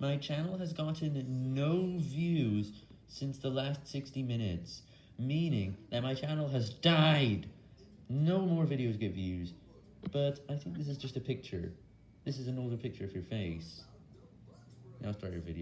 My channel has gotten no views since the last 60 minutes, meaning that my channel has died. No more videos get views, but I think this is just a picture. This is an older picture of your face. Now start your video.